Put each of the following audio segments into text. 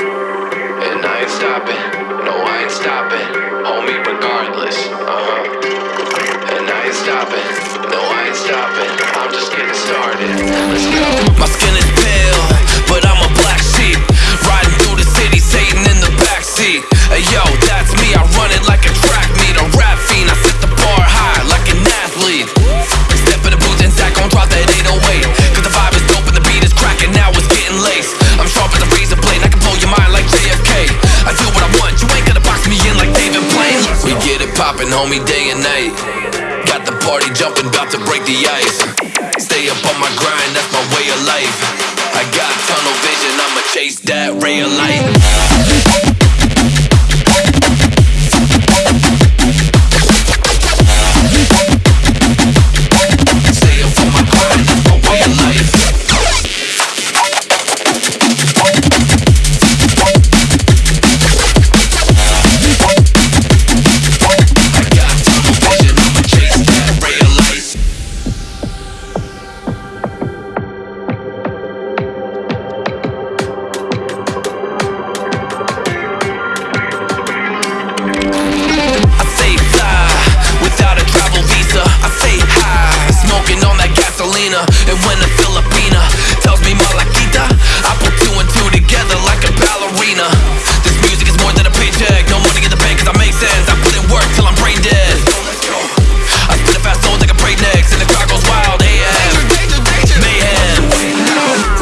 And I ain't stopping, no, I ain't stopping. Homie, regardless, uh huh. And I ain't stopping, no, I ain't stopping. I'm just getting started. Let's go. My skin poppin', homie, day and night. Got the party jumping, about to break the ice. Stay up on my grind, that's my way of life. I got tunnel vision, I'ma chase that ray of light.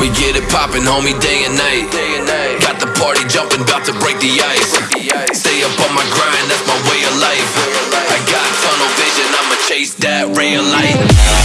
We get it poppin', homie, day and night. Got the party jumping, about to break the ice. Stay up on my grind, that's my way of life. I got tunnel vision, I'ma chase that of light.